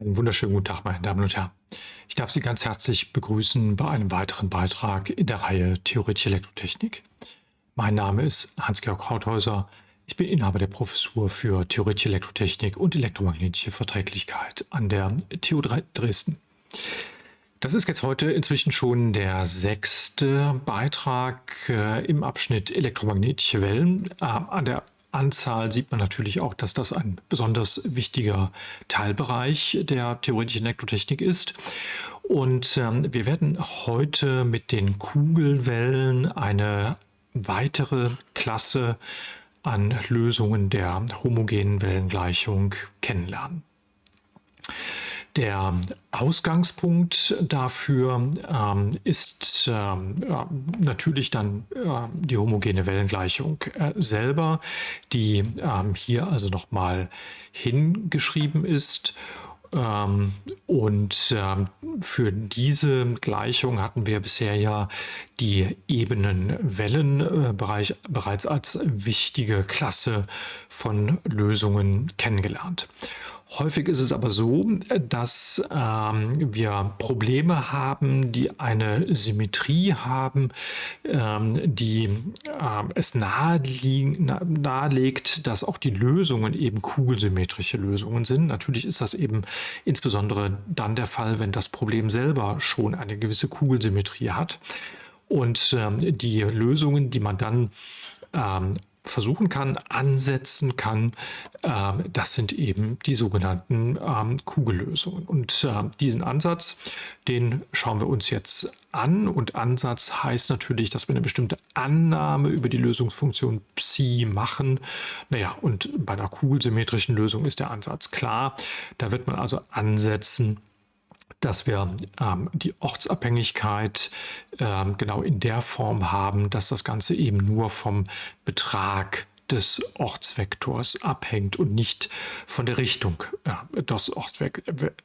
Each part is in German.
Einen wunderschönen guten Tag, meine Damen und Herren. Ich darf Sie ganz herzlich begrüßen bei einem weiteren Beitrag in der Reihe Theoretische Elektrotechnik. Mein Name ist Hans-Georg Krauthäuser. Ich bin Inhaber der Professur für Theoretische Elektrotechnik und elektromagnetische Verträglichkeit an der TU Dresden. Das ist jetzt heute inzwischen schon der sechste Beitrag äh, im Abschnitt elektromagnetische Wellen. Äh, an der Anzahl sieht man natürlich auch, dass das ein besonders wichtiger Teilbereich der theoretischen Elektrotechnik ist. Und ähm, wir werden heute mit den Kugelwellen eine weitere Klasse an Lösungen der homogenen Wellengleichung kennenlernen. Der Ausgangspunkt dafür ähm, ist ähm, natürlich dann äh, die homogene Wellengleichung äh, selber, die ähm, hier also nochmal hingeschrieben ist. Ähm, und ähm, für diese Gleichung hatten wir bisher ja die Ebenenwellenbereich äh, bereits als wichtige Klasse von Lösungen kennengelernt. Häufig ist es aber so, dass ähm, wir Probleme haben, die eine Symmetrie haben, ähm, die äh, es nahelegt, dass auch die Lösungen eben kugelsymmetrische Lösungen sind. Natürlich ist das eben insbesondere dann der Fall, wenn das Problem selber schon eine gewisse Kugelsymmetrie hat. Und ähm, die Lösungen, die man dann ähm, versuchen kann, ansetzen kann, äh, das sind eben die sogenannten ähm, Kugellösungen. Und äh, diesen Ansatz, den schauen wir uns jetzt an. Und Ansatz heißt natürlich, dass wir eine bestimmte Annahme über die Lösungsfunktion Psi machen. Naja, und bei einer kugelsymmetrischen Lösung ist der Ansatz klar. Da wird man also ansetzen, dass wir ähm, die Ortsabhängigkeit ähm, genau in der Form haben, dass das Ganze eben nur vom Betrag des Ortsvektors abhängt und nicht von der Richtung äh, des,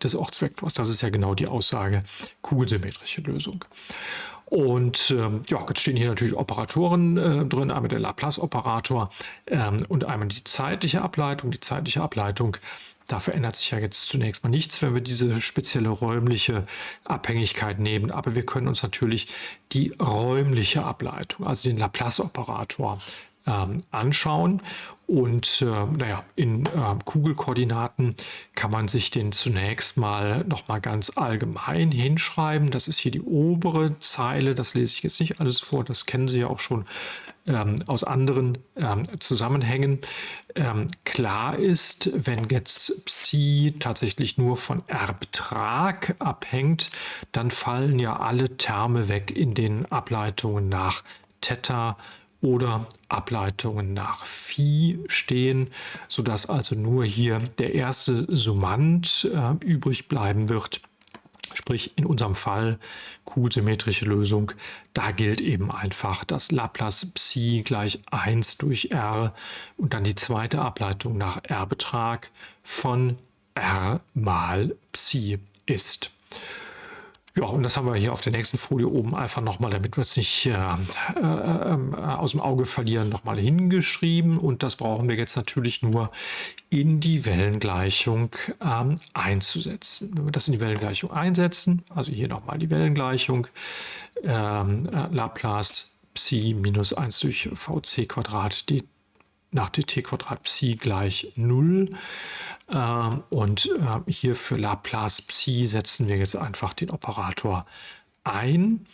des Ortsvektors. Das ist ja genau die Aussage kugelsymmetrische Lösung. Und ähm, ja, jetzt stehen hier natürlich Operatoren äh, drin, einmal der Laplace-Operator ähm, und einmal die zeitliche Ableitung. Die zeitliche Ableitung da verändert sich ja jetzt zunächst mal nichts, wenn wir diese spezielle räumliche Abhängigkeit nehmen. Aber wir können uns natürlich die räumliche Ableitung, also den Laplace-Operator, ähm, anschauen. Und äh, naja, in äh, Kugelkoordinaten kann man sich den zunächst mal noch mal ganz allgemein hinschreiben. Das ist hier die obere Zeile. Das lese ich jetzt nicht alles vor. Das kennen Sie ja auch schon ähm, aus anderen ähm, Zusammenhängen. Ähm, klar ist, wenn jetzt Psi tatsächlich nur von R-Betrag abhängt, dann fallen ja alle Terme weg in den Ableitungen nach Theta oder Ableitungen nach Phi stehen, sodass also nur hier der erste Summand äh, übrig bleiben wird. Sprich in unserem Fall kugelsymmetrische Lösung, da gilt eben einfach das Laplace Psi gleich 1 durch R und dann die zweite Ableitung nach R-Betrag von R mal Psi ist. Ja, und das haben wir hier auf der nächsten Folie oben einfach nochmal, damit wir es nicht äh, äh, äh, aus dem Auge verlieren, nochmal hingeschrieben. Und das brauchen wir jetzt natürlich nur in die Wellengleichung ähm, einzusetzen. Wenn wir das in die Wellengleichung einsetzen, also hier nochmal die Wellengleichung, ähm, äh, Laplace Psi minus 1 durch Vc Quadrat dt nach dt Quadrat Psi gleich 0. Ähm, und äh, hier für Laplace Psi setzen wir jetzt einfach den Operator ein.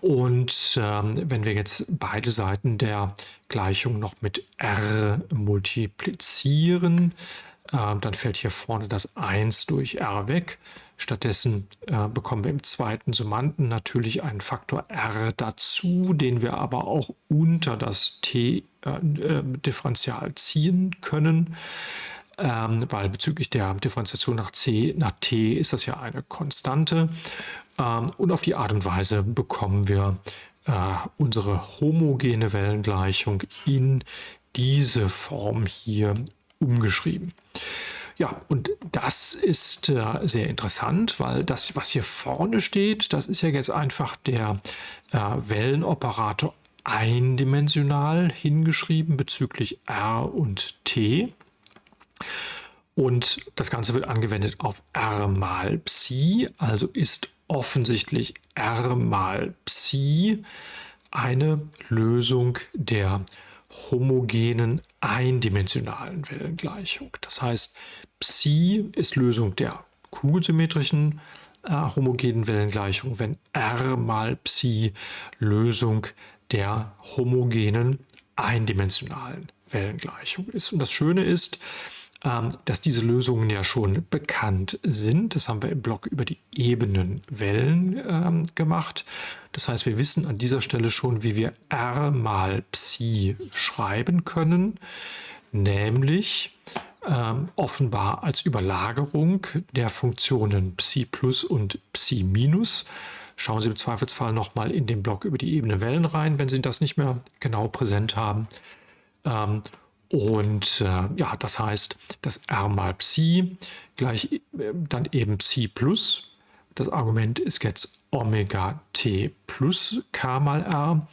Und ähm, wenn wir jetzt beide Seiten der Gleichung noch mit r multiplizieren, äh, dann fällt hier vorne das 1 durch r weg. Stattdessen äh, bekommen wir im zweiten Summanden natürlich einen Faktor r dazu, den wir aber auch unter das t-Differential äh, ziehen können ähm, weil bezüglich der Differenziation nach c, nach t ist das ja eine Konstante. Ähm, und auf die Art und Weise bekommen wir äh, unsere homogene Wellengleichung in diese Form hier umgeschrieben. Ja, und das ist äh, sehr interessant, weil das, was hier vorne steht, das ist ja jetzt einfach der äh, Wellenoperator eindimensional hingeschrieben bezüglich r und t. Und das Ganze wird angewendet auf R mal Psi, also ist offensichtlich R mal Psi eine Lösung der homogenen eindimensionalen Wellengleichung. Das heißt, Psi ist Lösung der kugelsymmetrischen äh, homogenen Wellengleichung, wenn R mal Psi Lösung der homogenen eindimensionalen Wellengleichung ist. Und das Schöne ist, dass diese Lösungen ja schon bekannt sind. Das haben wir im Blog über die Ebenenwellen ähm, gemacht. Das heißt, wir wissen an dieser Stelle schon, wie wir R mal Psi schreiben können, nämlich ähm, offenbar als Überlagerung der Funktionen Psi plus und Psi minus. Schauen Sie im Zweifelsfall nochmal in den Blog über die Ebenenwellen rein, wenn Sie das nicht mehr genau präsent haben. Und äh, ja, das heißt, das R mal Psi gleich äh, dann eben Psi plus. Das Argument ist jetzt Omega t plus K mal R.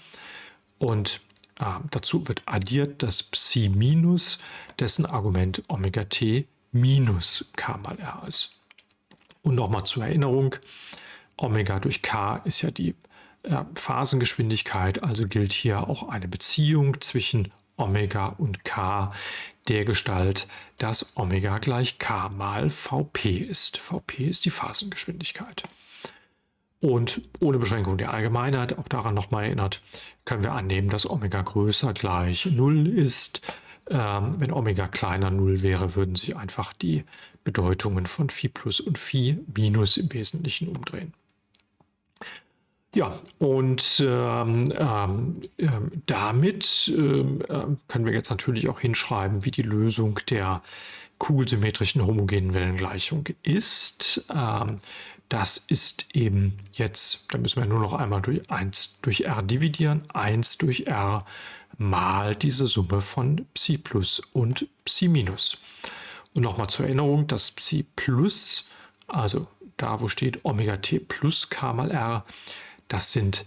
Und äh, dazu wird addiert das Psi minus, dessen Argument Omega t minus K mal R ist. Und nochmal zur Erinnerung, Omega durch K ist ja die äh, Phasengeschwindigkeit, also gilt hier auch eine Beziehung zwischen Omega und K der Gestalt, dass Omega gleich K mal Vp ist. Vp ist die Phasengeschwindigkeit. Und ohne Beschränkung der Allgemeinheit, auch daran nochmal erinnert, können wir annehmen, dass Omega größer gleich 0 ist. Ähm, wenn Omega kleiner 0 wäre, würden sich einfach die Bedeutungen von Phi plus und Phi minus im Wesentlichen umdrehen. Ja, und ähm, ähm, ähm, damit ähm, ähm, können wir jetzt natürlich auch hinschreiben, wie die Lösung der kugelsymmetrischen homogenen Wellengleichung ist. Ähm, das ist eben jetzt, da müssen wir nur noch einmal durch 1 durch r dividieren, 1 durch r mal diese Summe von Psi plus und Psi minus. Und nochmal zur Erinnerung, das Psi plus, also da wo steht Omega t plus k mal r, das sind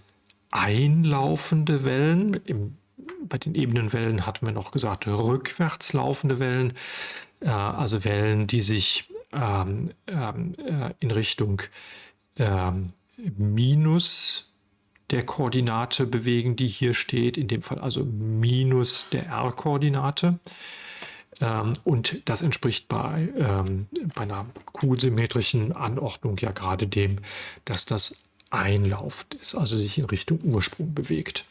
einlaufende Wellen. Im, bei den Ebenenwellen hatten wir noch gesagt, rückwärts laufende Wellen, äh, also Wellen, die sich ähm, ähm, äh, in Richtung ähm, minus der Koordinate bewegen, die hier steht, in dem Fall also minus der r-Koordinate. Ähm, und das entspricht bei, ähm, bei einer kugelsymmetrischen Anordnung ja gerade dem, dass das einlauft ist, also sich in Richtung Ursprung bewegt.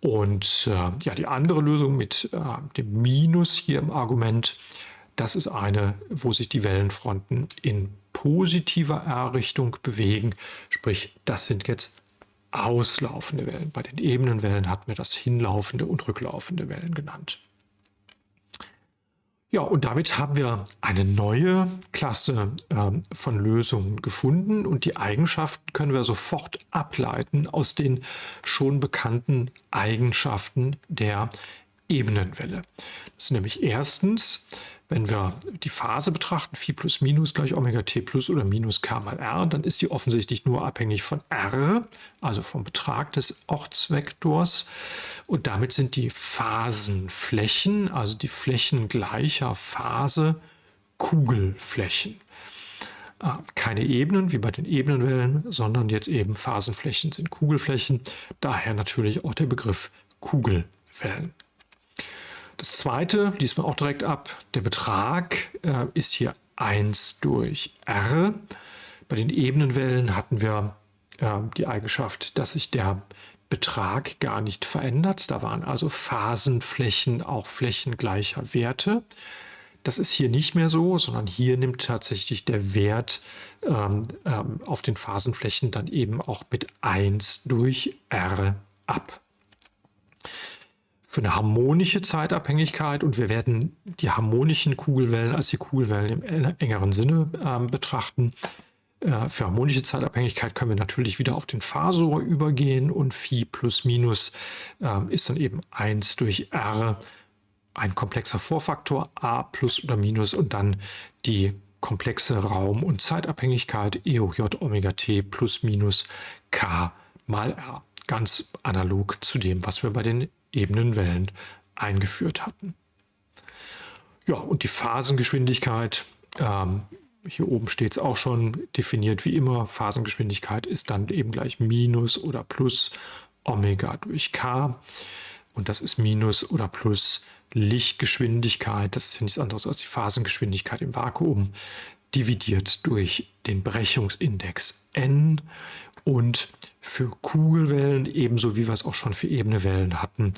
Und äh, ja, die andere Lösung mit äh, dem Minus hier im Argument, das ist eine, wo sich die Wellenfronten in positiver R-Richtung bewegen. Sprich, das sind jetzt auslaufende Wellen. Bei den ebenen Wellen hatten wir das hinlaufende und rücklaufende Wellen genannt. Ja, und damit haben wir eine neue Klasse äh, von Lösungen gefunden und die Eigenschaften können wir sofort ableiten aus den schon bekannten Eigenschaften der Ebenenwelle. Das ist nämlich erstens, wenn wir die Phase betrachten, Phi plus minus gleich Omega t plus oder minus k mal r, dann ist die offensichtlich nur abhängig von r, also vom Betrag des Ortsvektors. Und damit sind die Phasenflächen, also die Flächen gleicher Phase, Kugelflächen. Ah, keine Ebenen wie bei den Ebenenwellen, sondern jetzt eben Phasenflächen sind Kugelflächen. Daher natürlich auch der Begriff Kugelwellen. Das zweite liest man auch direkt ab. Der Betrag äh, ist hier 1 durch r. Bei den Ebenenwellen hatten wir äh, die Eigenschaft, dass sich der Betrag gar nicht verändert. Da waren also Phasenflächen auch Flächen gleicher Werte. Das ist hier nicht mehr so, sondern hier nimmt tatsächlich der Wert ähm, ähm, auf den Phasenflächen dann eben auch mit 1 durch r ab für eine harmonische Zeitabhängigkeit und wir werden die harmonischen Kugelwellen als die Kugelwellen im engeren Sinne äh, betrachten. Äh, für harmonische Zeitabhängigkeit können wir natürlich wieder auf den Phasor übergehen und Phi plus minus äh, ist dann eben 1 durch R, ein komplexer Vorfaktor A plus oder minus und dann die komplexe Raum- und Zeitabhängigkeit E hoch J Omega T plus minus K mal R. Ganz analog zu dem, was wir bei den Ebenenwellen eingeführt hatten. Ja, und die Phasengeschwindigkeit, ähm, hier oben steht es auch schon definiert wie immer, Phasengeschwindigkeit ist dann eben gleich Minus oder Plus Omega durch K. Und das ist Minus oder Plus Lichtgeschwindigkeit, das ist ja nichts anderes als die Phasengeschwindigkeit im Vakuum, dividiert durch den Brechungsindex n. Und für Kugelwellen, ebenso wie wir es auch schon für ebene Wellen hatten,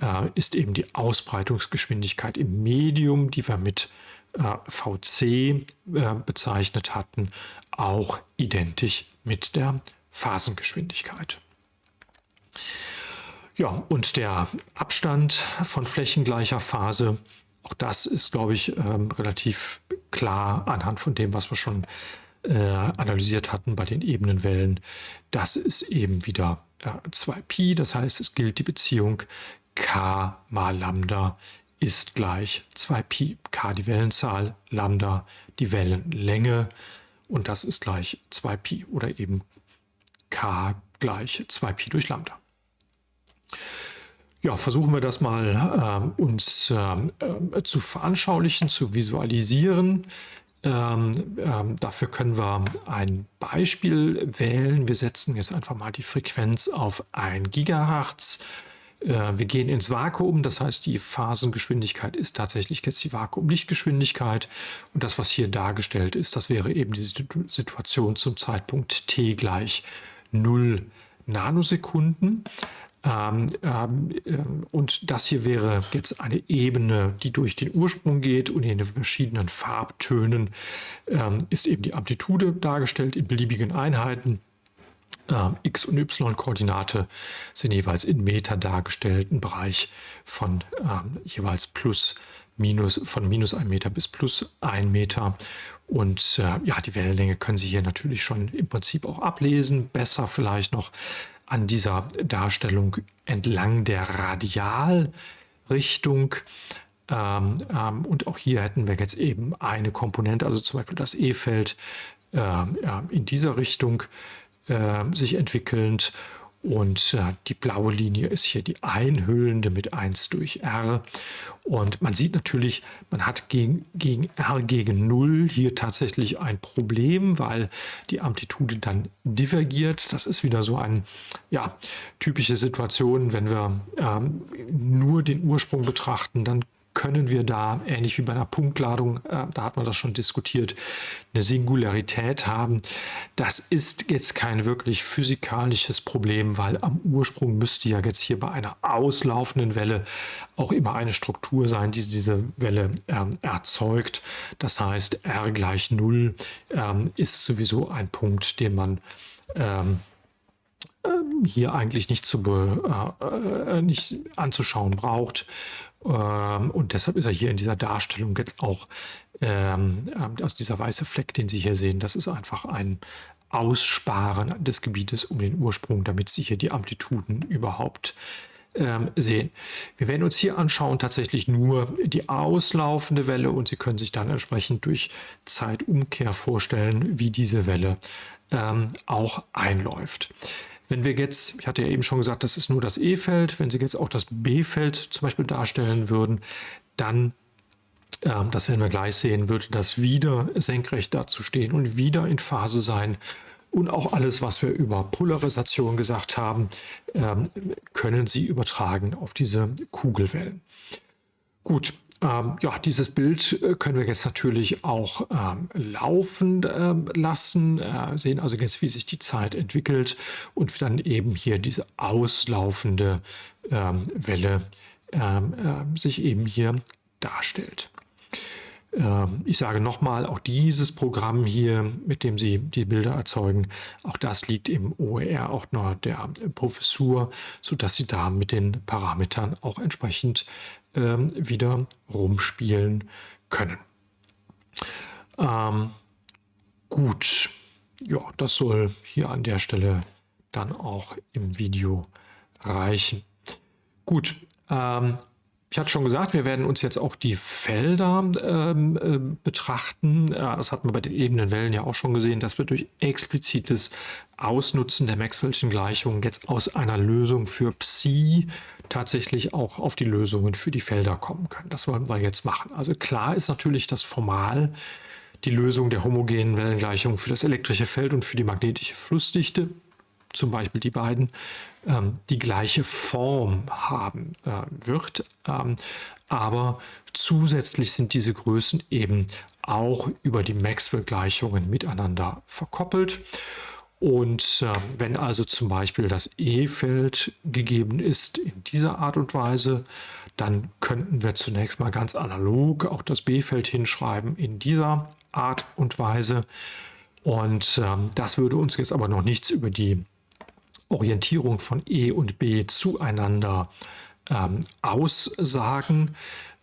äh, ist eben die Ausbreitungsgeschwindigkeit im Medium, die wir mit äh, VC äh, bezeichnet hatten, auch identisch mit der Phasengeschwindigkeit. Ja, und der Abstand von flächengleicher Phase, auch das ist, glaube ich, ähm, relativ klar anhand von dem, was wir schon äh, analysiert hatten bei den Ebenenwellen. Das ist eben wieder äh, 2Pi, das heißt, es gilt die Beziehung k mal Lambda ist gleich 2Pi. K die Wellenzahl, Lambda die Wellenlänge und das ist gleich 2Pi oder eben K gleich 2Pi durch Lambda. Ja, versuchen wir das mal äh, uns äh, zu veranschaulichen, zu visualisieren. Ähm, ähm, dafür können wir ein Beispiel wählen. Wir setzen jetzt einfach mal die Frequenz auf 1 Gigahertz. Äh, wir gehen ins Vakuum, das heißt, die Phasengeschwindigkeit ist tatsächlich jetzt die Vakuumlichtgeschwindigkeit. Und das, was hier dargestellt ist, das wäre eben die Situation zum Zeitpunkt t gleich 0 Nanosekunden. Ähm, ähm, ähm, und das hier wäre jetzt eine Ebene, die durch den Ursprung geht und in den verschiedenen Farbtönen ähm, ist eben die Amplitude dargestellt in beliebigen Einheiten. Ähm, X- und Y-Koordinate sind jeweils in Meter dargestellt, ein Bereich von ähm, jeweils plus minus von minus 1 Meter bis plus 1 Meter. Und äh, ja, die Wellenlänge können Sie hier natürlich schon im Prinzip auch ablesen. Besser vielleicht noch an dieser Darstellung entlang der Radialrichtung. Ähm, ähm, und auch hier hätten wir jetzt eben eine Komponente, also zum Beispiel das E-Feld äh, in dieser Richtung äh, sich entwickelnd und äh, die blaue Linie ist hier die einhüllende mit 1 durch R. Und man sieht natürlich, man hat gegen, gegen R gegen 0 hier tatsächlich ein Problem, weil die Amplitude dann divergiert. Das ist wieder so eine ja, typische Situation, wenn wir ähm, nur den Ursprung betrachten, dann können wir da, ähnlich wie bei einer Punktladung, äh, da hat man das schon diskutiert, eine Singularität haben. Das ist jetzt kein wirklich physikalisches Problem, weil am Ursprung müsste ja jetzt hier bei einer auslaufenden Welle auch immer eine Struktur sein, die diese Welle ähm, erzeugt. Das heißt, r gleich 0 ähm, ist sowieso ein Punkt, den man ähm, ähm hier eigentlich nicht, zu äh, äh, nicht anzuschauen braucht. Ähm, und deshalb ist er hier in dieser Darstellung jetzt auch, ähm, also dieser weiße Fleck, den Sie hier sehen, das ist einfach ein Aussparen des Gebietes um den Ursprung, damit Sie hier die Amplituden überhaupt ähm, sehen. Wir werden uns hier anschauen tatsächlich nur die auslaufende Welle und Sie können sich dann entsprechend durch Zeitumkehr vorstellen, wie diese Welle ähm, auch einläuft. Wenn wir jetzt, ich hatte ja eben schon gesagt, das ist nur das E-Feld, wenn Sie jetzt auch das B-Feld zum Beispiel darstellen würden, dann, äh, das werden wir gleich sehen, würde das wieder senkrecht dazu stehen und wieder in Phase sein. Und auch alles, was wir über Polarisation gesagt haben, äh, können Sie übertragen auf diese Kugelwellen. Gut, ähm, ja, dieses Bild äh, können wir jetzt natürlich auch ähm, laufen äh, lassen, äh, sehen also jetzt, wie sich die Zeit entwickelt und dann eben hier diese auslaufende ähm, Welle äh, sich eben hier darstellt. Ähm, ich sage nochmal, auch dieses Programm hier, mit dem Sie die Bilder erzeugen, auch das liegt im OER auch noch der Professur, sodass Sie da mit den Parametern auch entsprechend ähm, wieder rumspielen können. Ähm, gut, ja, das soll hier an der Stelle dann auch im Video reichen. Gut, ähm, Ich hatte schon gesagt, wir werden uns jetzt auch die Felder ähm, äh, betrachten. Ja, das hatten wir bei den ebenen Wellen ja auch schon gesehen, dass wir durch explizites Ausnutzen der Maxwell'schen Gleichungen jetzt aus einer Lösung für Psi tatsächlich auch auf die Lösungen für die Felder kommen können. Das wollen wir jetzt machen. Also klar ist natürlich, dass formal die Lösung der homogenen Wellengleichung für das elektrische Feld und für die magnetische Flussdichte, zum Beispiel die beiden, ähm, die gleiche Form haben äh, wird. Ähm, aber zusätzlich sind diese Größen eben auch über die Maxwell-Gleichungen miteinander verkoppelt. Und äh, wenn also zum Beispiel das E-Feld gegeben ist in dieser Art und Weise, dann könnten wir zunächst mal ganz analog auch das B-Feld hinschreiben in dieser Art und Weise. Und ähm, das würde uns jetzt aber noch nichts über die Orientierung von E und B zueinander ähm, aussagen.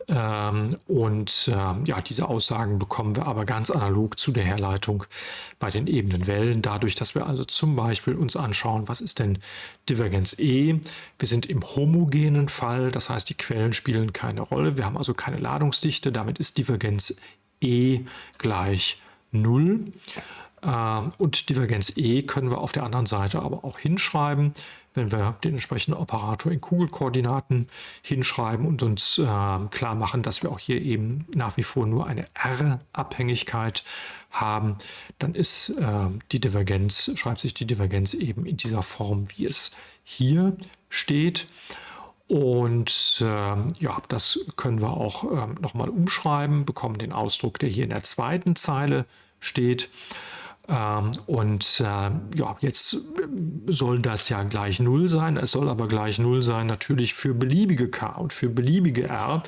Ähm, und ähm, ja, diese Aussagen bekommen wir aber ganz analog zu der Herleitung bei den ebenen Wellen, dadurch, dass wir also zum Beispiel uns anschauen, was ist denn Divergenz E? Wir sind im homogenen Fall, das heißt, die Quellen spielen keine Rolle. Wir haben also keine Ladungsdichte, damit ist Divergenz E gleich 0. Ähm, und Divergenz E können wir auf der anderen Seite aber auch hinschreiben, wenn wir den entsprechenden Operator in Kugelkoordinaten hinschreiben und uns äh, klar machen, dass wir auch hier eben nach wie vor nur eine R-Abhängigkeit haben, dann ist äh, die Divergenz, schreibt sich die Divergenz eben in dieser Form, wie es hier steht. Und äh, ja, das können wir auch äh, nochmal umschreiben, bekommen den Ausdruck, der hier in der zweiten Zeile steht. Ähm, und äh, ja, jetzt soll das ja gleich 0 sein. Es soll aber gleich 0 sein natürlich für beliebige k und für beliebige r.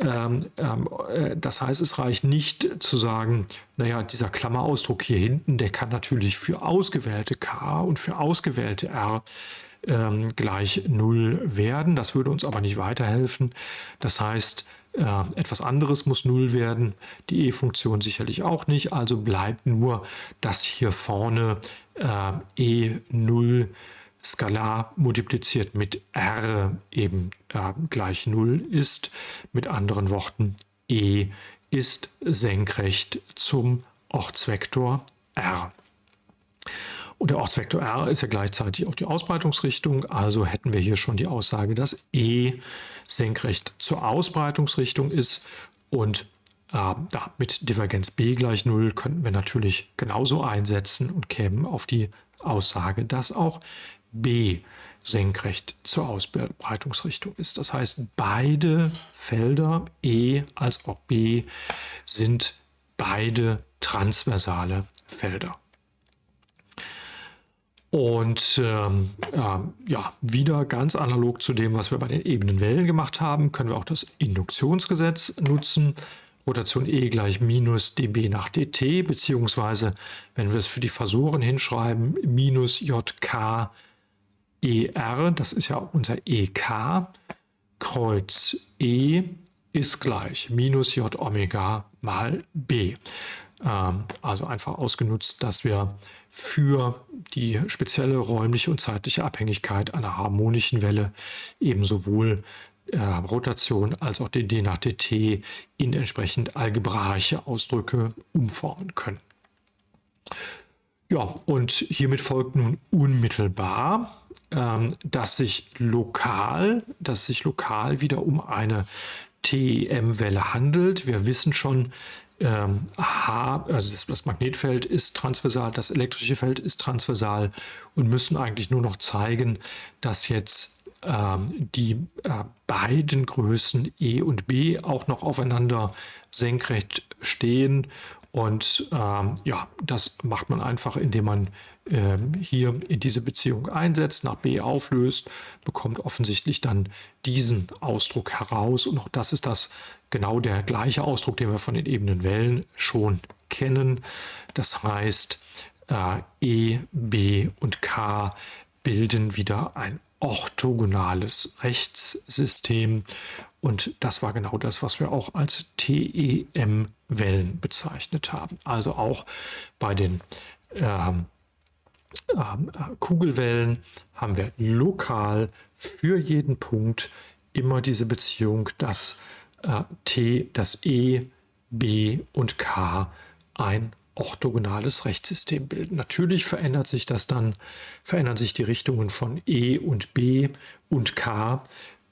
Ähm, ähm, äh, das heißt, es reicht nicht zu sagen, naja, dieser Klammerausdruck hier hinten, der kann natürlich für ausgewählte k und für ausgewählte r gleich 0 werden. Das würde uns aber nicht weiterhelfen. Das heißt, äh, etwas anderes muss 0 werden, die e-Funktion sicherlich auch nicht, also bleibt nur, dass hier vorne äh, e0 skalar multipliziert mit r eben äh, gleich 0 ist. Mit anderen Worten, e ist senkrecht zum Ortsvektor r. Und der Ortsvektor r ist ja gleichzeitig auch die Ausbreitungsrichtung, also hätten wir hier schon die Aussage, dass e senkrecht zur Ausbreitungsrichtung ist und äh, mit Divergenz b gleich 0 könnten wir natürlich genauso einsetzen und kämen auf die Aussage, dass auch b senkrecht zur Ausbreitungsrichtung ist. Das heißt, beide Felder E als auch B sind beide transversale Felder. Und ähm, äh, ja, wieder ganz analog zu dem, was wir bei den ebenen Wellen gemacht haben, können wir auch das Induktionsgesetz nutzen. Rotation E gleich minus dB nach dt, beziehungsweise, wenn wir es für die Phasoren hinschreiben, minus JK ER, das ist ja unser EK, Kreuz E ist gleich minus J Omega mal B. Ähm, also einfach ausgenutzt, dass wir für die spezielle räumliche und zeitliche Abhängigkeit einer harmonischen Welle eben sowohl äh, Rotation als auch dd nach dt in entsprechend algebraische Ausdrücke umformen können. Ja, und hiermit folgt nun unmittelbar, ähm, dass sich lokal, dass sich lokal wieder um eine TEM-Welle handelt. Wir wissen schon, ähm, H, also das, das, Magnetfeld ist transversal, das elektrische Feld ist transversal und müssen eigentlich nur noch zeigen, dass jetzt ähm, die äh, beiden Größen E und B auch noch aufeinander senkrecht stehen. Und ähm, ja, das macht man einfach, indem man ähm, hier in diese Beziehung einsetzt, nach B auflöst, bekommt offensichtlich dann diesen Ausdruck heraus. Und auch das ist das genau der gleiche Ausdruck, den wir von den ebenen Wellen schon kennen. Das heißt, äh, E, B und K bilden wieder ein orthogonales Rechtssystem. Und das war genau das, was wir auch als TEM-Wellen bezeichnet haben. Also auch bei den ähm, ähm, Kugelwellen haben wir lokal für jeden Punkt immer diese Beziehung, dass äh, T, das E, B und K ein orthogonales Rechtssystem bilden. Natürlich verändert sich das dann, verändern sich die Richtungen von E und B und K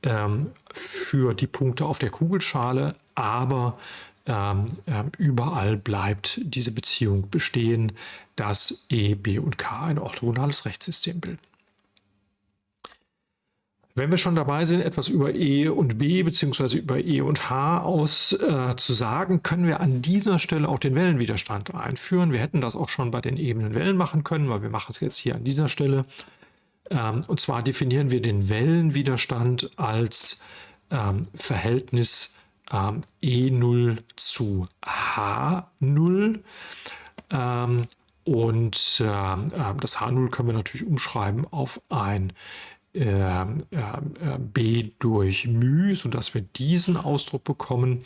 ähm, für die Punkte auf der Kugelschale, aber ähm, äh, überall bleibt diese Beziehung bestehen, dass E, B und K ein orthogonales Rechtssystem bilden. Wenn wir schon dabei sind, etwas über E und B bzw. über E und H aus äh, können wir an dieser Stelle auch den Wellenwiderstand einführen. Wir hätten das auch schon bei den ebenen Wellen machen können, weil wir machen es jetzt hier an dieser Stelle. Ähm, und zwar definieren wir den Wellenwiderstand als ähm, Verhältnis ähm, E0 zu H0. Ähm, und äh, das H0 können wir natürlich umschreiben auf ein äh, äh, b durch μ, sodass wir diesen Ausdruck bekommen.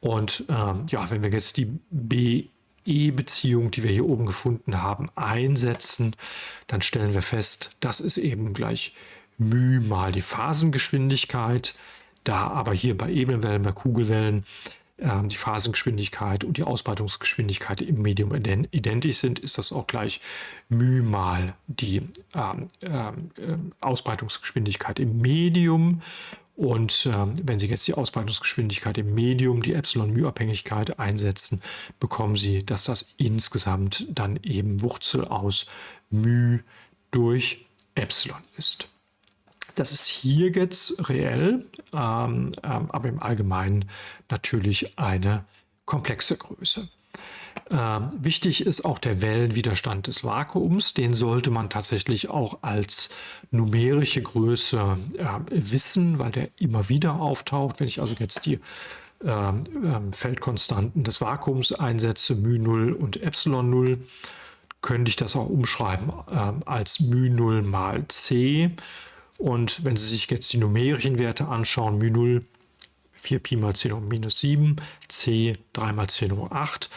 Und ähm, ja, wenn wir jetzt die BE-Beziehung, die wir hier oben gefunden haben, einsetzen, dann stellen wir fest, das ist eben gleich μ mal die Phasengeschwindigkeit. Da aber hier bei Ebenwellen, bei Kugelwellen ähm, die Phasengeschwindigkeit und die Ausbreitungsgeschwindigkeit im Medium identisch sind, ist das auch gleich μ mal die ähm, ähm, ähm, Ausbreitungsgeschwindigkeit im Medium. Und ähm, wenn Sie jetzt die Ausbreitungsgeschwindigkeit im Medium, die Epsilon-μ-Abhängigkeit einsetzen, bekommen Sie, dass das insgesamt dann eben Wurzel aus μ durch Epsilon ist. Das ist hier jetzt reell, ähm, ähm, aber im Allgemeinen natürlich eine komplexe Größe. Ähm, wichtig ist auch der Wellenwiderstand des Vakuums. Den sollte man tatsächlich auch als numerische Größe äh, wissen, weil der immer wieder auftaucht. Wenn ich also jetzt die ähm, ähm Feldkonstanten des Vakuums einsetze, μ0 und ε0, könnte ich das auch umschreiben äh, als μ0 mal c und wenn Sie sich jetzt die numerischen Werte anschauen, μ0 4 Pi mal 10 hoch minus 7, c 3 mal 10 hoch 8,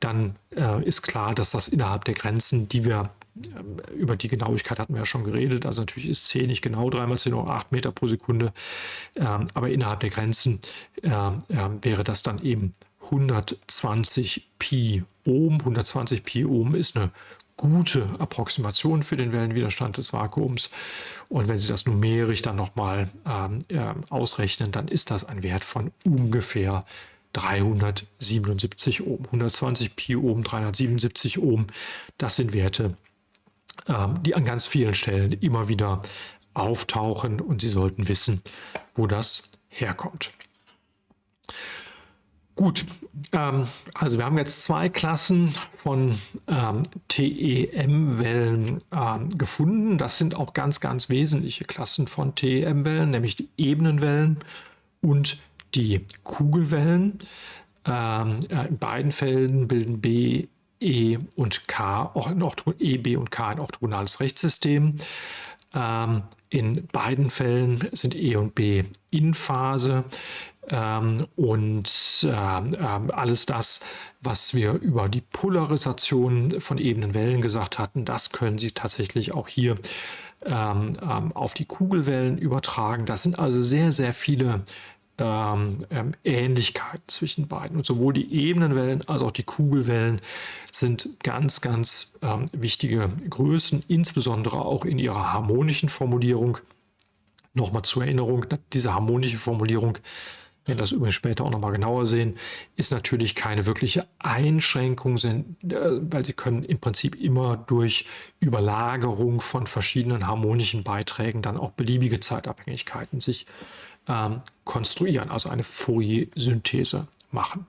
dann äh, ist klar, dass das innerhalb der Grenzen, die wir äh, über die Genauigkeit hatten wir ja schon geredet, also natürlich ist c nicht genau 3 mal 10 hoch 8 Meter pro Sekunde, äh, aber innerhalb der Grenzen äh, ähm, wäre das dann eben 120 Pi Ohm. 120 Pi Ohm ist eine gute Approximation für den Wellenwiderstand des Vakuums. Und wenn Sie das numerisch dann nochmal ähm, äh, ausrechnen, dann ist das ein Wert von ungefähr 377 Ohm. 120 Pi Ohm, 377 Ohm, das sind Werte, ähm, die an ganz vielen Stellen immer wieder auftauchen und Sie sollten wissen, wo das herkommt. Gut, ähm, also wir haben jetzt zwei Klassen von ähm, TEM-Wellen ähm, gefunden. Das sind auch ganz, ganz wesentliche Klassen von TEM-Wellen, nämlich die Ebenenwellen und die Kugelwellen. Ähm, äh, in beiden Fällen bilden B, E und K, E, B und K ein orthogonales Rechtssystem. Ähm, in beiden Fällen sind E und B in Phase. Ähm, und äh, alles das, was wir über die Polarisation von ebenen Wellen gesagt hatten, das können Sie tatsächlich auch hier ähm, ähm, auf die Kugelwellen übertragen. Das sind also sehr, sehr viele ähm, Ähnlichkeiten zwischen beiden. Und sowohl die Ebenenwellen als auch die Kugelwellen sind ganz, ganz ähm, wichtige Größen, insbesondere auch in ihrer harmonischen Formulierung. Nochmal zur Erinnerung, diese harmonische Formulierung wir das übrigens später auch nochmal genauer sehen, ist natürlich keine wirkliche Einschränkung, äh, weil sie können im Prinzip immer durch Überlagerung von verschiedenen harmonischen Beiträgen dann auch beliebige Zeitabhängigkeiten sich ähm, konstruieren, also eine Fourier-Synthese machen.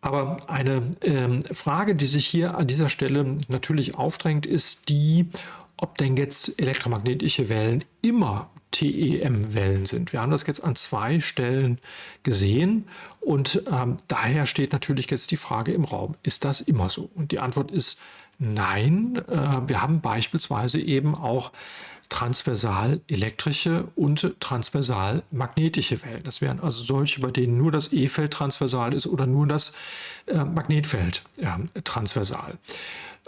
Aber eine ähm, Frage, die sich hier an dieser Stelle natürlich aufdrängt, ist die, ob denn jetzt elektromagnetische Wellen immer TEM-Wellen sind. Wir haben das jetzt an zwei Stellen gesehen und ähm, daher steht natürlich jetzt die Frage im Raum, ist das immer so? Und die Antwort ist nein. Äh, wir haben beispielsweise eben auch transversal elektrische und transversal magnetische Wellen. Das wären also solche, bei denen nur das E-Feld transversal ist oder nur das äh, Magnetfeld äh, transversal.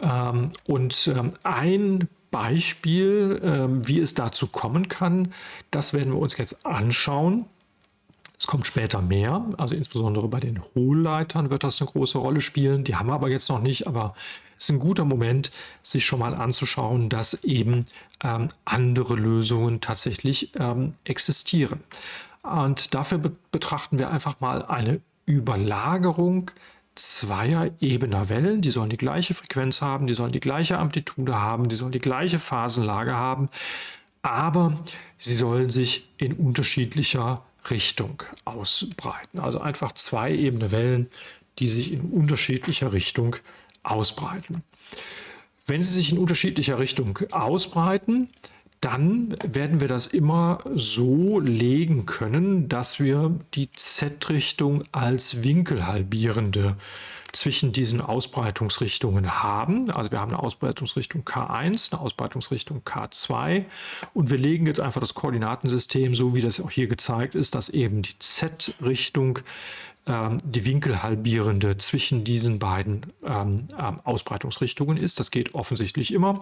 Ähm, und ähm, ein Beispiel, ähm, wie es dazu kommen kann, das werden wir uns jetzt anschauen. Es kommt später mehr, also insbesondere bei den Hohlleitern wird das eine große Rolle spielen. Die haben wir aber jetzt noch nicht, aber es ist ein guter Moment, sich schon mal anzuschauen, dass eben ähm, andere Lösungen tatsächlich ähm, existieren. Und dafür be betrachten wir einfach mal eine Überlagerung zweier ebener Wellen. Die sollen die gleiche Frequenz haben, die sollen die gleiche Amplitude haben, die sollen die gleiche Phasenlage haben, aber sie sollen sich in unterschiedlicher Richtung ausbreiten. Also einfach zwei ebene Wellen, die sich in unterschiedlicher Richtung ausbreiten. Wenn sie sich in unterschiedlicher Richtung ausbreiten, dann werden wir das immer so legen können, dass wir die Z-Richtung als winkelhalbierende zwischen diesen Ausbreitungsrichtungen haben. Also wir haben eine Ausbreitungsrichtung K1, eine Ausbreitungsrichtung K2 und wir legen jetzt einfach das Koordinatensystem, so wie das auch hier gezeigt ist, dass eben die Z-Richtung ähm, die winkelhalbierende zwischen diesen beiden ähm, ähm, Ausbreitungsrichtungen ist. Das geht offensichtlich immer.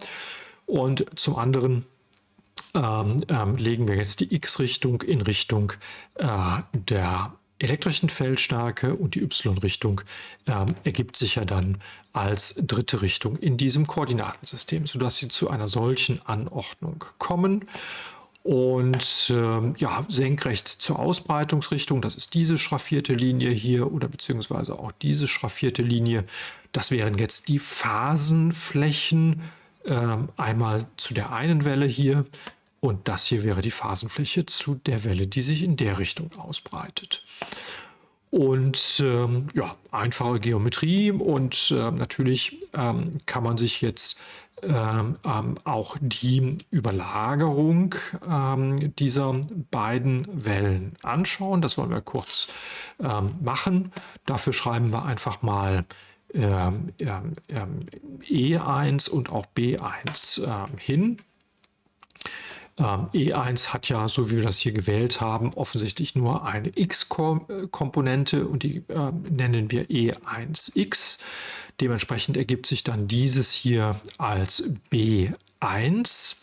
Und zum anderen ähm, ähm, legen wir jetzt die x-Richtung in Richtung äh, der elektrischen Feldstärke und die y-Richtung ähm, ergibt sich ja dann als dritte Richtung in diesem Koordinatensystem, sodass sie zu einer solchen Anordnung kommen. Und äh, ja, senkrecht zur Ausbreitungsrichtung, das ist diese schraffierte Linie hier oder beziehungsweise auch diese schraffierte Linie. Das wären jetzt die Phasenflächen, einmal zu der einen Welle hier und das hier wäre die Phasenfläche zu der Welle, die sich in der Richtung ausbreitet. Und ähm, ja, einfache Geometrie und äh, natürlich ähm, kann man sich jetzt ähm, ähm auch die Überlagerung ähm, dieser beiden Wellen anschauen. Das wollen wir kurz ähm, machen. Dafür schreiben wir einfach mal E1 und auch B1 hin. Ähm, E1 hat ja, so wie wir das hier gewählt haben, offensichtlich nur eine x-Komponente und die äh, nennen wir E1x. Dementsprechend ergibt sich dann dieses hier als B1.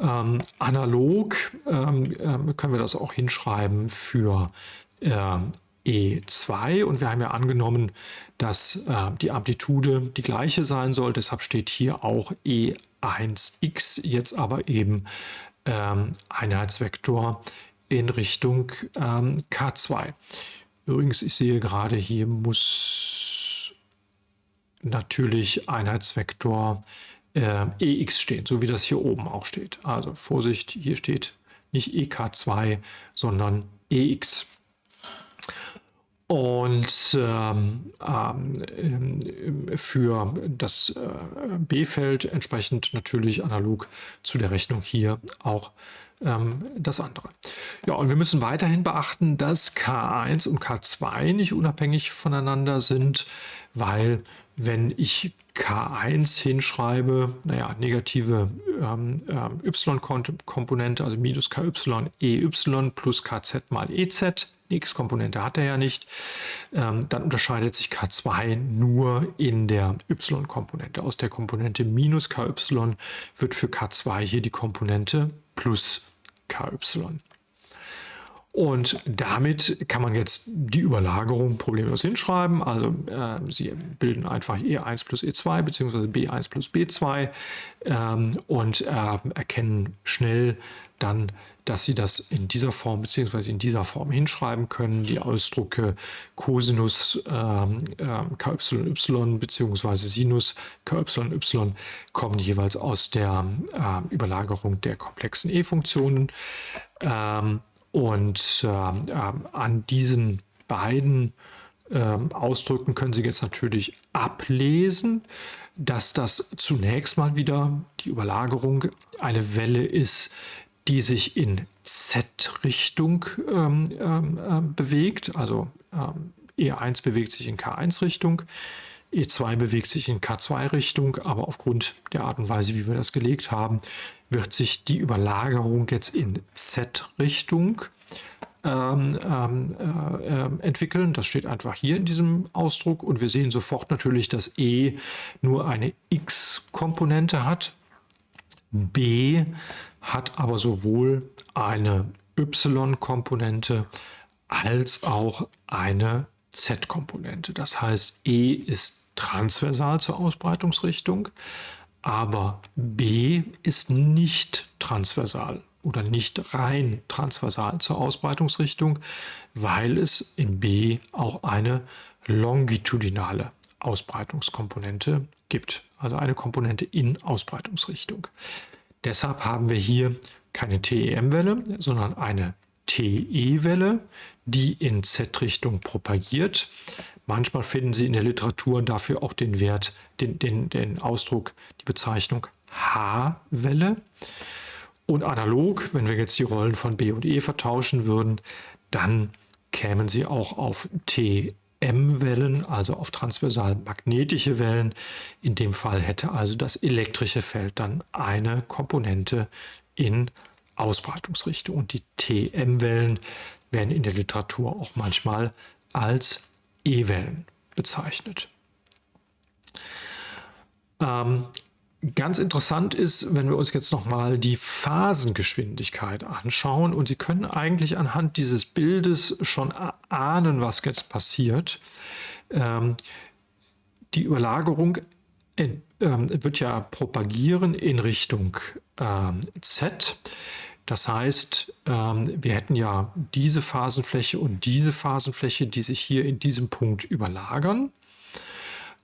Ähm, analog ähm, äh, können wir das auch hinschreiben für äh, E2 und wir haben ja angenommen, dass äh, die Amplitude die gleiche sein soll. Deshalb steht hier auch E1x jetzt aber eben ähm, Einheitsvektor in Richtung ähm, K2. Übrigens, ich sehe gerade, hier muss natürlich Einheitsvektor äh, EX stehen, so wie das hier oben auch steht. Also Vorsicht, hier steht nicht EK2, sondern EX. Und ähm, ähm, für das äh, B-Feld entsprechend natürlich analog zu der Rechnung hier auch ähm, das andere. Ja, und wir müssen weiterhin beachten, dass K1 und K2 nicht unabhängig voneinander sind, weil wenn ich K1 hinschreibe, naja, negative ähm, ähm, y-Komponente, also minus ky, ey plus kz mal ez, die x-Komponente hat er ja nicht, ähm, dann unterscheidet sich k2 nur in der y-Komponente. Aus der Komponente minus ky wird für k2 hier die Komponente plus ky. Und damit kann man jetzt die Überlagerung problemlos hinschreiben. Also äh, Sie bilden einfach E1 plus E2 bzw. B1 plus B2 ähm, und äh, erkennen schnell dann, dass Sie das in dieser Form bzw. in dieser Form hinschreiben können. Die Ausdrucke Cosinus ähm, äh, KY bzw. Sinus KY kommen jeweils aus der äh, Überlagerung der komplexen E-Funktionen. Ähm, und äh, an diesen beiden äh, Ausdrücken können Sie jetzt natürlich ablesen, dass das zunächst mal wieder die Überlagerung eine Welle ist, die sich in Z-Richtung ähm, äh, bewegt. Also ähm, E1 bewegt sich in K1-Richtung, E2 bewegt sich in K2-Richtung, aber aufgrund der Art und Weise, wie wir das gelegt haben, wird sich die Überlagerung jetzt in Z-Richtung ähm, ähm, äh, entwickeln. Das steht einfach hier in diesem Ausdruck und wir sehen sofort natürlich, dass E nur eine x-Komponente hat. B hat aber sowohl eine y-Komponente als auch eine z-Komponente. Das heißt, E ist transversal zur Ausbreitungsrichtung, aber B ist nicht transversal oder nicht rein transversal zur Ausbreitungsrichtung, weil es in B auch eine longitudinale Ausbreitungskomponente gibt, also eine Komponente in Ausbreitungsrichtung. Deshalb haben wir hier keine TEM-Welle, sondern eine TE-Welle, die in Z-Richtung propagiert. Manchmal finden Sie in der Literatur dafür auch den Wert, den, den, den Ausdruck, die Bezeichnung H-Welle. Und analog, wenn wir jetzt die Rollen von B und E vertauschen würden, dann kämen Sie auch auf TM-Wellen, also auf transversal magnetische Wellen. In dem Fall hätte also das elektrische Feld dann eine Komponente in Ausbreitungsrichtung. Und die TM-Wellen werden in der Literatur auch manchmal als E-Wellen bezeichnet. Ähm, ganz interessant ist, wenn wir uns jetzt nochmal die Phasengeschwindigkeit anschauen und Sie können eigentlich anhand dieses Bildes schon ahnen, was jetzt passiert. Ähm, die Überlagerung äh, wird ja propagieren in Richtung äh, Z. Das heißt, ähm, wir hätten ja diese Phasenfläche und diese Phasenfläche, die sich hier in diesem Punkt überlagern.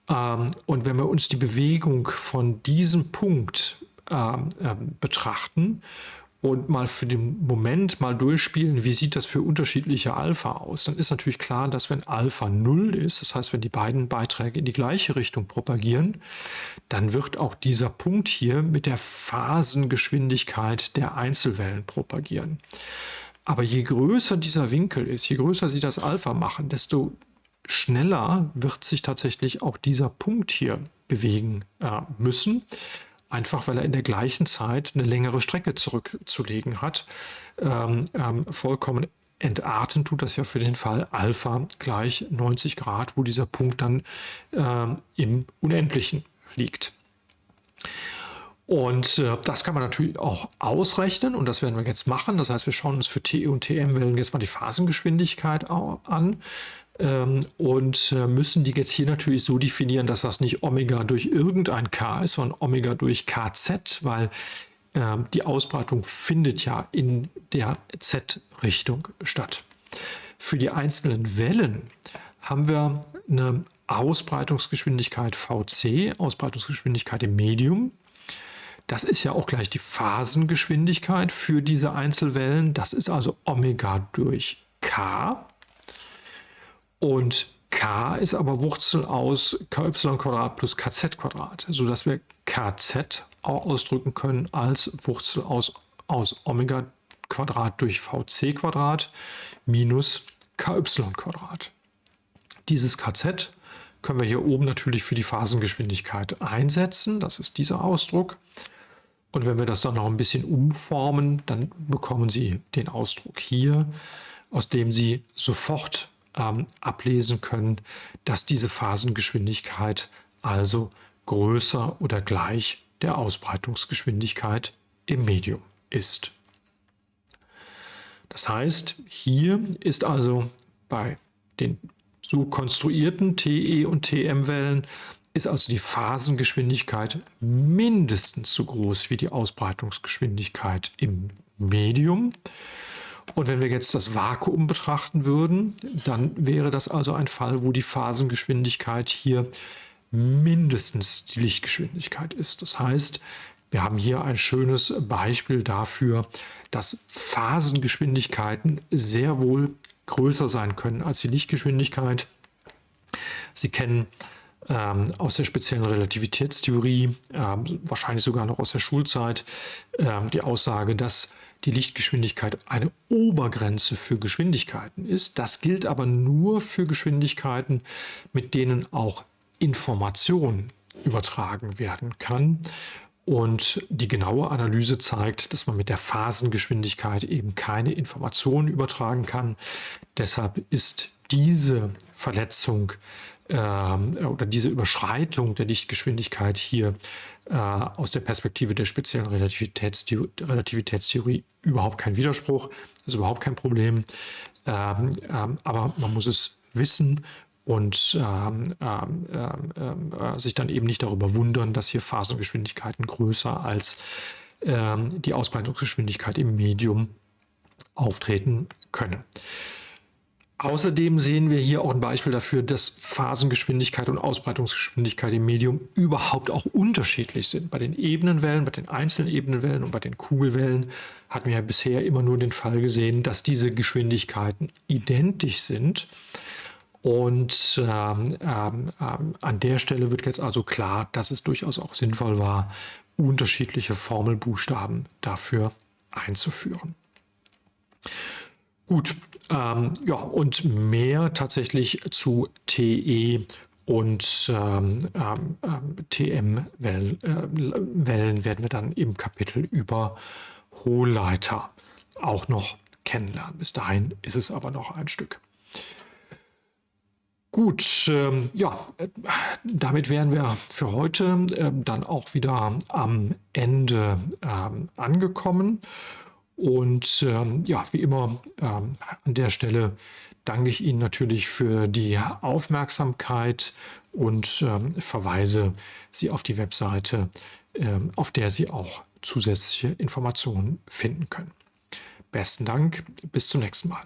Ähm, und wenn wir uns die Bewegung von diesem Punkt ähm, betrachten und mal für den Moment mal durchspielen, wie sieht das für unterschiedliche Alpha aus, dann ist natürlich klar, dass wenn Alpha 0 ist, das heißt, wenn die beiden Beiträge in die gleiche Richtung propagieren, dann wird auch dieser Punkt hier mit der Phasengeschwindigkeit der Einzelwellen propagieren. Aber je größer dieser Winkel ist, je größer sie das Alpha machen, desto schneller wird sich tatsächlich auch dieser Punkt hier bewegen äh, müssen einfach weil er in der gleichen Zeit eine längere Strecke zurückzulegen hat. Ähm, ähm, vollkommen entarten tut das ja für den Fall Alpha gleich 90 Grad, wo dieser Punkt dann ähm, im Unendlichen liegt. Und äh, das kann man natürlich auch ausrechnen und das werden wir jetzt machen. Das heißt, wir schauen uns für T und TM-Wellen jetzt mal die Phasengeschwindigkeit an. Ähm, und äh, müssen die jetzt hier natürlich so definieren, dass das nicht Omega durch irgendein K ist, sondern Omega durch KZ, weil äh, die Ausbreitung findet ja in der Z-Richtung statt. Für die einzelnen Wellen haben wir eine Ausbreitungsgeschwindigkeit VC, Ausbreitungsgeschwindigkeit im Medium. Das ist ja auch gleich die Phasengeschwindigkeit für diese Einzelwellen. Das ist also Omega durch K. Und k ist aber Wurzel aus ky plus kz, sodass wir kz auch ausdrücken können als Wurzel aus, aus Omega Quadrat durch vc Quadrat minus ky Quadrat. Dieses kz können wir hier oben natürlich für die Phasengeschwindigkeit einsetzen. Das ist dieser Ausdruck. Und wenn wir das dann noch ein bisschen umformen, dann bekommen Sie den Ausdruck hier, aus dem Sie sofort ähm, ablesen können, dass diese Phasengeschwindigkeit also größer oder gleich der Ausbreitungsgeschwindigkeit im Medium ist. Das heißt, hier ist also bei den so konstruierten TE und TM-Wellen ist also die Phasengeschwindigkeit mindestens so groß wie die Ausbreitungsgeschwindigkeit im Medium. Und wenn wir jetzt das Vakuum betrachten würden, dann wäre das also ein Fall, wo die Phasengeschwindigkeit hier mindestens die Lichtgeschwindigkeit ist. Das heißt, wir haben hier ein schönes Beispiel dafür, dass Phasengeschwindigkeiten sehr wohl größer sein können als die Lichtgeschwindigkeit. Sie kennen ähm, aus der speziellen Relativitätstheorie, ähm, wahrscheinlich sogar noch aus der Schulzeit, ähm, die Aussage, dass die Lichtgeschwindigkeit eine Obergrenze für Geschwindigkeiten ist. Das gilt aber nur für Geschwindigkeiten, mit denen auch Information übertragen werden kann. Und die genaue Analyse zeigt, dass man mit der Phasengeschwindigkeit eben keine Informationen übertragen kann. Deshalb ist diese Verletzung ähm, oder diese Überschreitung der Lichtgeschwindigkeit hier äh, aus der Perspektive der speziellen Relativitätstheorie, Relativitätstheorie überhaupt kein Widerspruch, ist überhaupt kein Problem. Ähm, ähm, aber man muss es wissen und ähm, ähm, ähm äh, sich dann eben nicht darüber wundern, dass hier Phasengeschwindigkeiten größer als ähm, die Ausbreitungsgeschwindigkeit im Medium auftreten können. Außerdem sehen wir hier auch ein Beispiel dafür, dass Phasengeschwindigkeit und Ausbreitungsgeschwindigkeit im Medium überhaupt auch unterschiedlich sind. Bei den Ebenenwellen, bei den einzelnen Ebenenwellen und bei den Kugelwellen hatten wir ja bisher immer nur den Fall gesehen, dass diese Geschwindigkeiten identisch sind. Und ähm, ähm, ähm an der Stelle wird jetzt also klar, dass es durchaus auch sinnvoll war, unterschiedliche Formelbuchstaben dafür einzuführen. Gut, ähm, ja, und mehr tatsächlich zu TE und ähm, ähm, TM-Wellen äh, werden wir dann im Kapitel über Hohlleiter auch noch kennenlernen. Bis dahin ist es aber noch ein Stück. Gut, ähm, ja, äh, damit wären wir für heute äh, dann auch wieder am Ende ähm, angekommen. Und ähm, ja, wie immer ähm, an der Stelle danke ich Ihnen natürlich für die Aufmerksamkeit und ähm, verweise Sie auf die Webseite, ähm, auf der Sie auch zusätzliche Informationen finden können. Besten Dank, bis zum nächsten Mal.